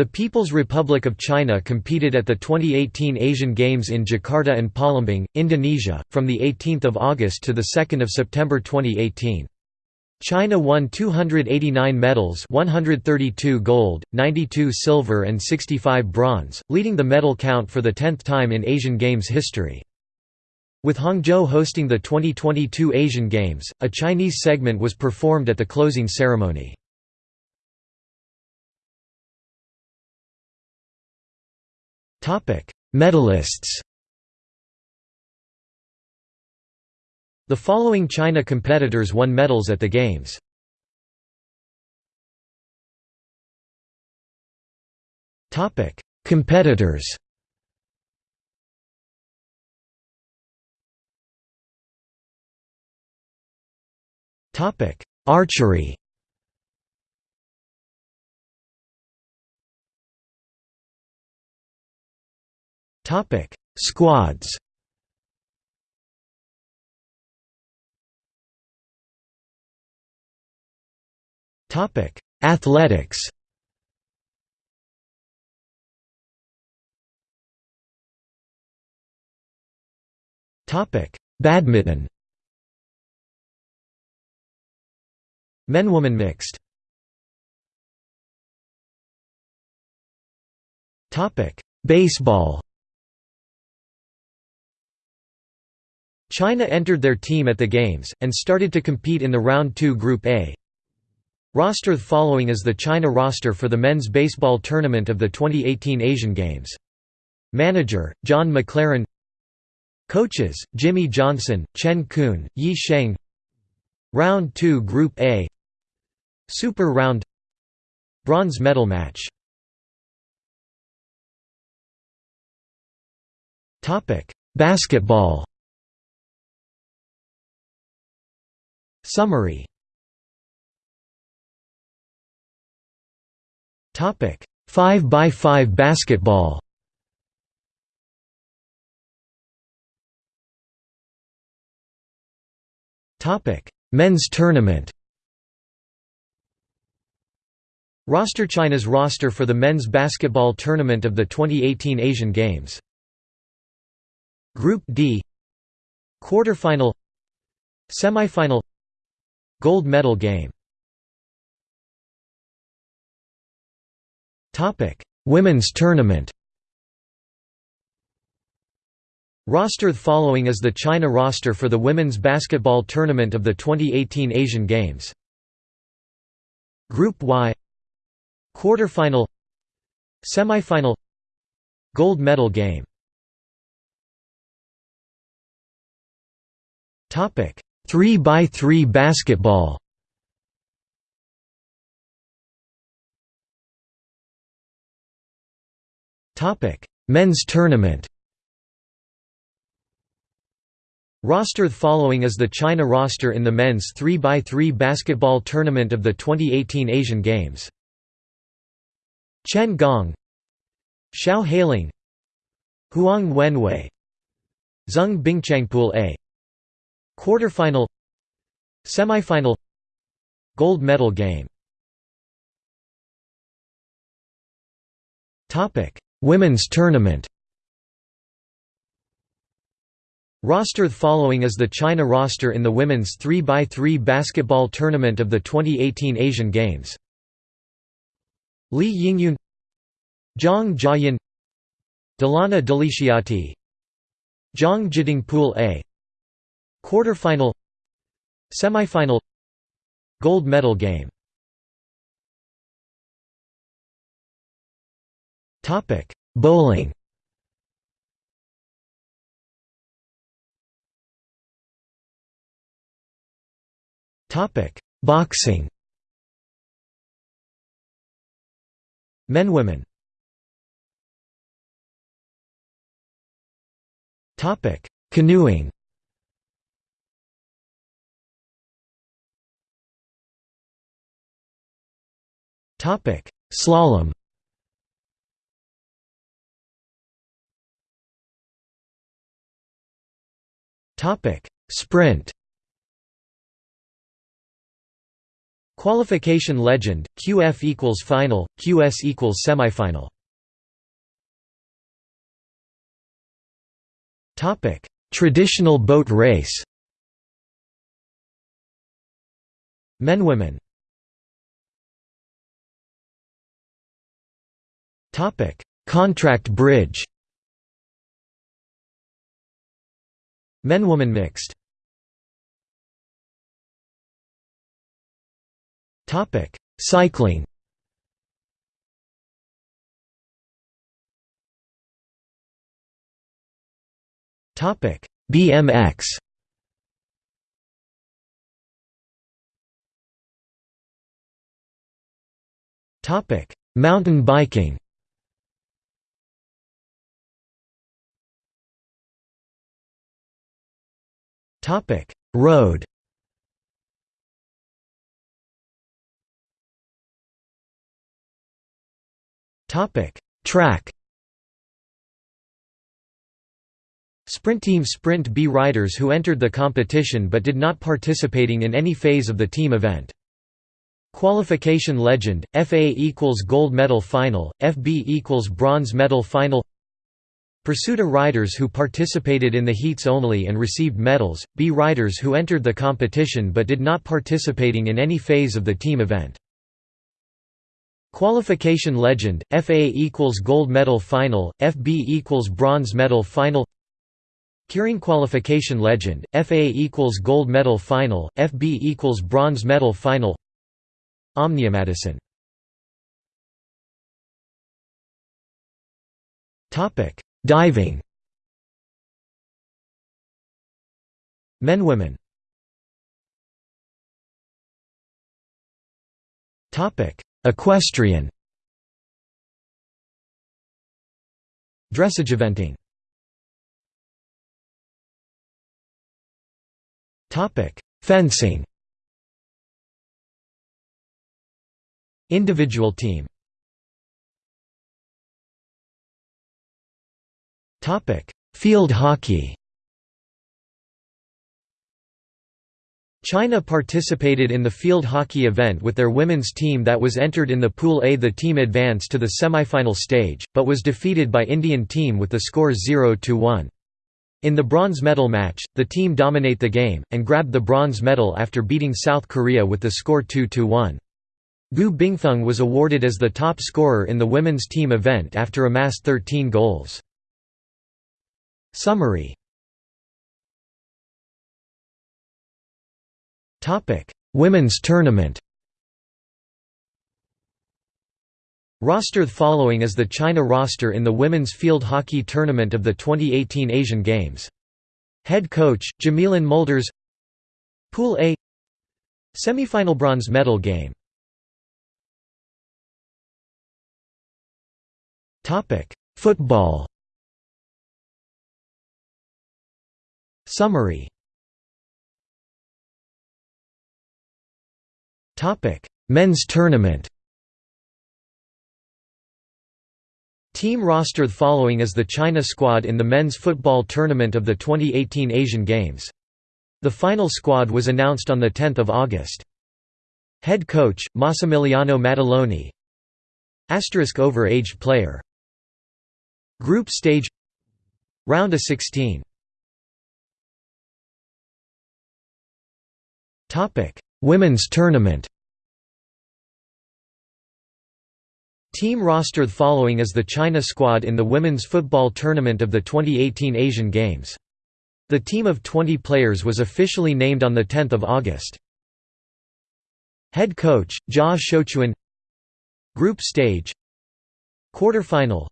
The People's Republic of China competed at the 2018 Asian Games in Jakarta and Palembang, Indonesia, from 18 August to 2 September 2018. China won 289 medals 132 gold, 92 silver and 65 bronze, leading the medal count for the tenth time in Asian Games history. With Hangzhou hosting the 2022 Asian Games, a Chinese segment was performed at the closing ceremony. Medalists The following China competitors won medals at the Games. Topic: Competitors Topic: Archery Topic: Squads. Topic: Athletics. Topic: Badminton. Men-woman mixed. Topic: Baseball. China entered their team at the Games, and started to compete in the Round 2 Group A. Roster The following is the China roster for the men's baseball tournament of the 2018 Asian Games. Manager, John McLaren Coaches, Jimmy Johnson, Chen Kun, Yi Sheng Round 2 Group A Super Round Bronze medal match Basketball Summary. Topic. 5 by 5 basketball. Topic. Men's tournament. Roster China's roster for the men's basketball tournament of the 2018 Asian Games. Group D. Quarterfinal. Semifinal Gold medal game. Women's tournament. Roster following is the China roster for the women's basketball tournament of the 2018 Asian Games. Group Y. Quarterfinal. Semifinal. Gold medal game. Topic 3 by 3 basketball Topic: Men's tournament. Roster following is the China roster in the men's 3x3 basketball tournament of the 2018 Asian Games. Chen Gong Xiao Heiling Huang Wenwei Zheng Bingchangpool A Quarterfinal Semifinal Gold medal game Women's tournament Roster following is the China roster in the women's 3x3 basketball tournament of the 2018 Asian Games. Li Yingyun Zhang Jiayan Dilana Dilixiati Zhang Jidingpool A Quarterfinal Semifinal Gold medal game Topic: Bowling. Topic: Boxing. Men women. Topic: Canoeing. Topic: Slalom. Topic: Sprint. Qualification legend, QF equals final, QS equals semifinal. Topic: Traditional boat race Men Women Contract bridge Men Woman mixed Topic: Cycling. Topic: BMX. Topic: Mountain biking. Topic: Road. Topic: Track. Sprint team Sprint B riders who entered the competition but did not participating in any phase of the team event. Qualification legend, FA equals gold medal final, FB equals bronze medal final Pursuit riders who participated in the heats only and received medals, B riders who entered the competition but did not participating in any phase of the team event. Qualification legend, FA equals gold medal final, FB equals bronze medal final. Keirin qualification legend, FA equals gold medal final, FB equals bronze medal final. Omnium Madison Diving Men Women. Topic: Equestrian. Dressage eventing. Topic: Fencing. Individual team Field hockey China participated in the field hockey event with their women's team that was entered in the Pool A. The team advanced to the semifinal stage, but was defeated by Indian team with the score 0–1. In the bronze medal match, the team dominate the game, and grabbed the bronze medal after beating South Korea with the score 2–1. Gu Bingfeng was awarded as the top scorer in the women's team event after amassed 13 goals. Summary Women's Tournament. Roster following is the China roster in the women's field hockey tournament of the 2018 Asian Games. Head coach Jamilon Mülders. Pool A. Semifinal bronze medal game. Football. Summary. Men's tournament. Team roster following is the China squad in the men's football tournament of the 2018 Asian Games. The final squad was announced on 10 August. Head coach, Massimiliano Maddaloni. Asterisk over-aged player. Group stage. Round of 16 Women's tournament Team roster The following is the China squad in the women's football tournament of the 2018 Asian Games. The team of 20 players was officially named on 10 August. Head coach, Jia Xiuquan Group stage. Quarterfinal.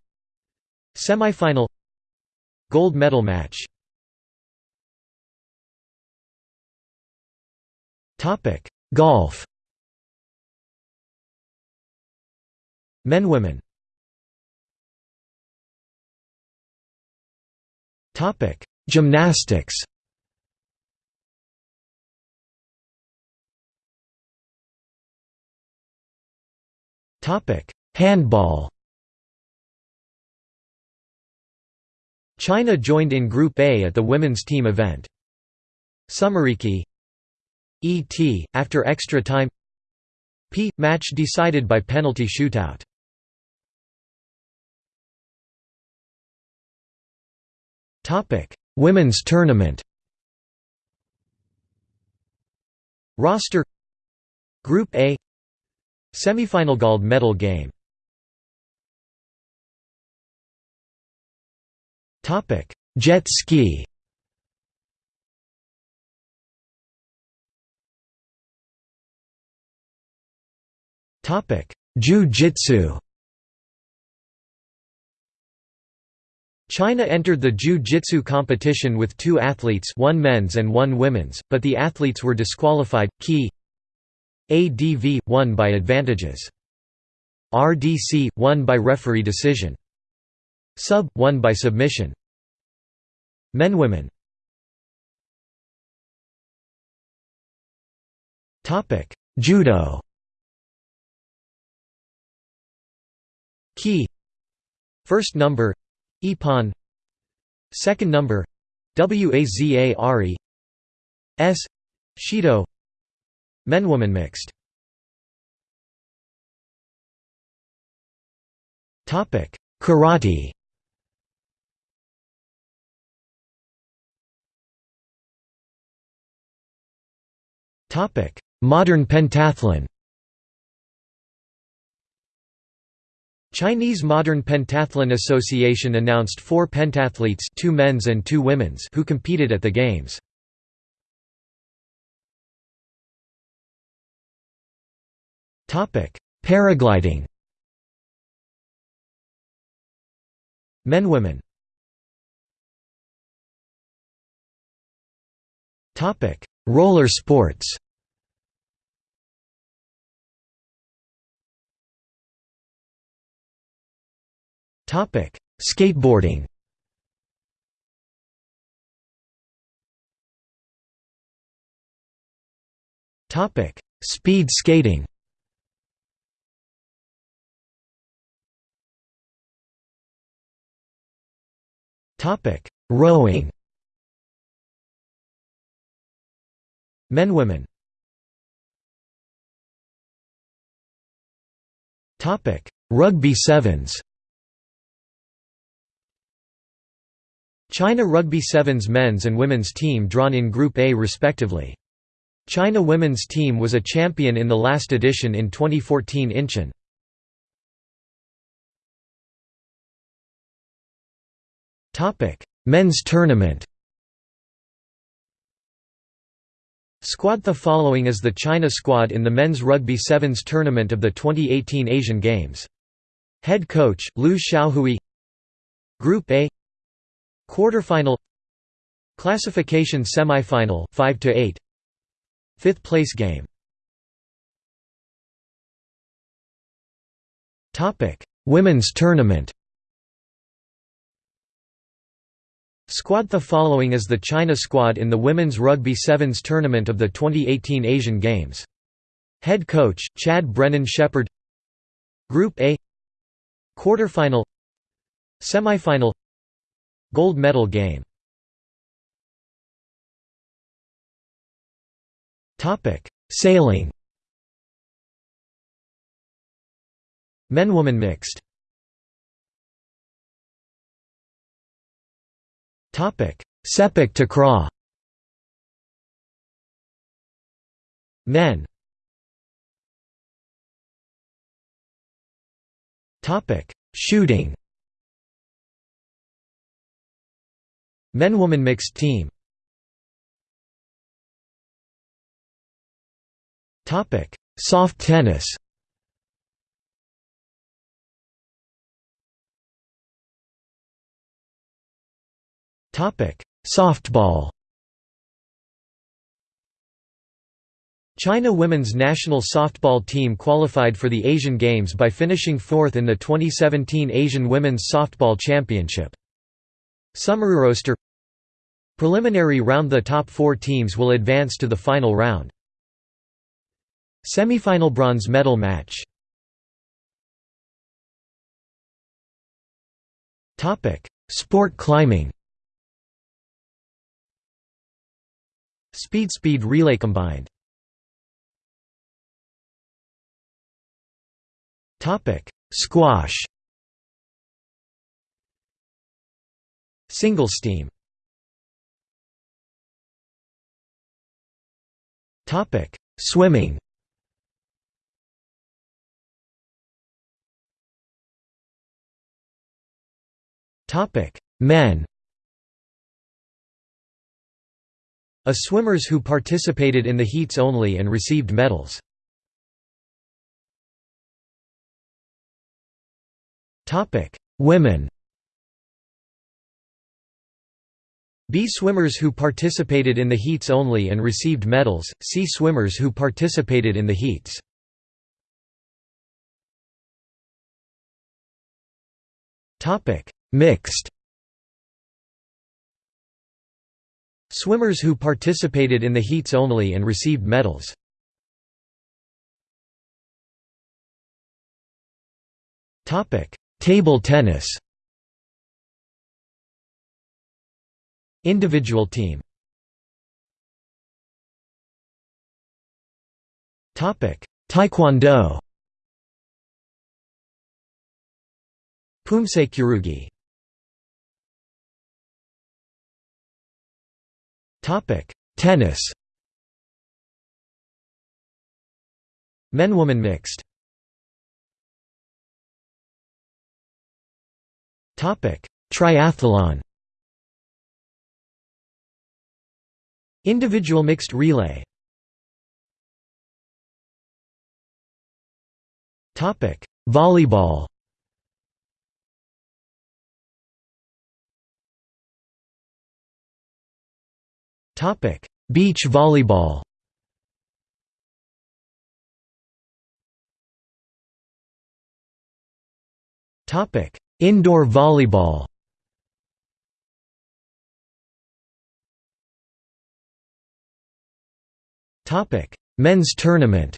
Semifinal. Gold medal match Topic: Golf. Men women. Topic: Gymnastics. Topic: Handball. China joined in Group A at the women's team event. Sumeriki E.T., after extra time P. Match decided by penalty shootout. Women's tournament Roster Group A Semifinal gold medal game Jet ski Jiu-Jitsu China entered the Jiu-Jitsu competition with two athletes one men's and one women's, but the athletes were disqualified. Key ADV – won by advantages. RDC – won by referee decision. Sub – won by submission. Men Women Judo Key. First number ippon. Second number Waza-ari S Shido. Men-woman mixed. Topic Karate. Topic Modern pentathlon Chinese Modern Pentathlon Association announced four pentathletes two men's and two women's who competed at the Games. Paragliding. Men Women. Roller sports Topic: Skateboarding. Topic: Speed skating. Topic: Rowing. Men women. Topic: Rugby sevens. China Rugby Sevens men's and women's team drawn in Group A respectively. China women's team was a champion in the last edition in 2014 Incheon. Men's tournament Squad The following is the China squad in the men's rugby sevens tournament of the 2018 Asian Games. Head coach, Liu Xiaohui Group A Quarterfinal Classification semifinal 5 to 8 Fifth place game. Topic Women's tournament. Squad The following is the China squad in the Women's Rugby Sevens tournament of the 2018 Asian Games. Head coach, Chad Brennan Shepherd. Group A. Quarterfinal. Semifinal Gold medal game. Sailing. Men-woman mixed. Sepak takraw Men. Topic Shooting Men-woman mixed team. Soft tennis. Softball. China women's national softball team qualified for the Asian Games by finishing fourth in the 2017 Asian Women's Softball Championship. Summary roster. Preliminary round The top four teams will advance to the final round. Semifinal bronze medal match. Sport climbing. Speed Speed relay combined. Squash Single steam Swimming. Men. A swimmers who participated in the heats only and received medals. Topic: Women B swimmers who participated in the heats only and received medals, C swimmers who participated in the heats. Mixed Swimmers who participated in the heats only and received medals. Table tennis Individual team. Taekwondo. Poomsae kyorugi. Tennis. Men-woman mixed. Triathlon Individual mixed relay. Volleyball. Topic: Beach volleyball. Topic: Indoor volleyball Men's tournament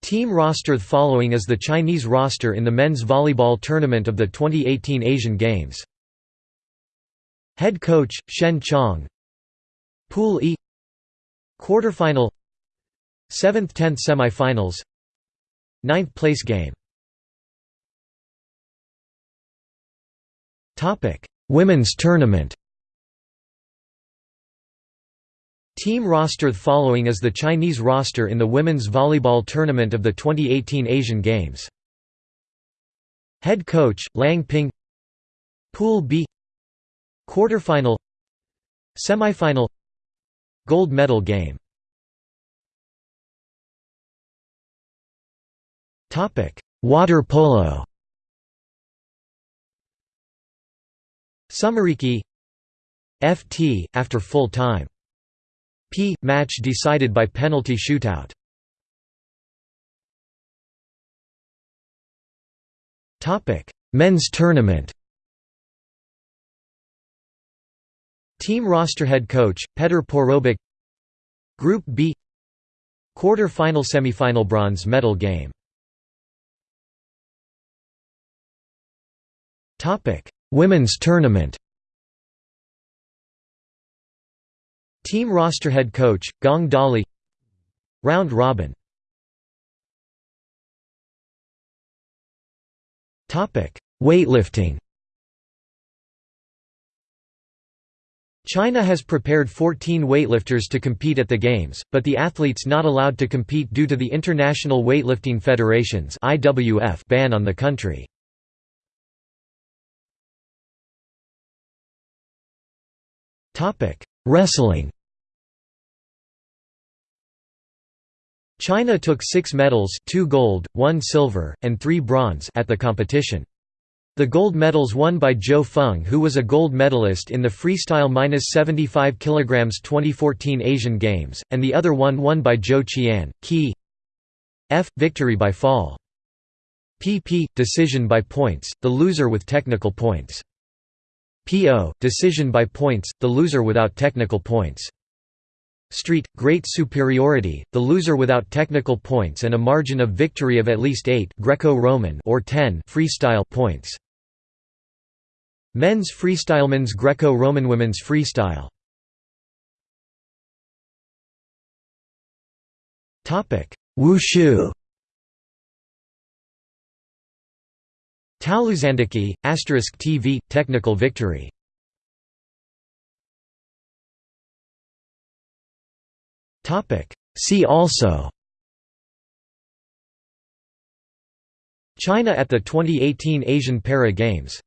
Team roster following is the Chinese roster in the men's volleyball tournament of the 2018 Asian Games. Head coach, Shen Qiong. Pool E. Quarterfinal. 7th–10th semifinals. Ninth place game. Women's tournament Team roster following is the Chinese roster in the women's volleyball tournament of the 2018 Asian Games. Head coach, Lang Ping. Pool B. Quarterfinal. Semifinal. Gold medal game. Water polo. Sumeriki FT, after full time P. Match decided by penalty shootout. Men's tournament. Team roster head coach, Petr Porobic Group B. Quarter-final semi-final bronze medal game. Topic: Women's tournament Team roster head coach, Gong Dali. Round robin. Topic: Weightlifting. China has prepared 14 weightlifters to compete at the Games, but the athletes not allowed to compete due to the International Weightlifting Federation's ban on the country. Wrestling China took six medals two gold, one silver, and three bronze at the competition. The gold medals won by Zhou Feng who was a gold medalist in the freestyle 75 kg 2014 Asian Games, and the other one won by Zhou Qian, Key F. Victory by fall. PP. Decision by points, the loser with technical points. PO. Decision by points, the loser without technical points. Street, great superiority, the loser without technical points and a margin of victory of at least 8 Greco-Roman or 10 freestyle points. Men's freestyle men's Greco-Roman women's freestyle Topic: Wushu Taolu Sanda Key, asterisk TV, technical victory. See also. China at the 2018 Asian Para Games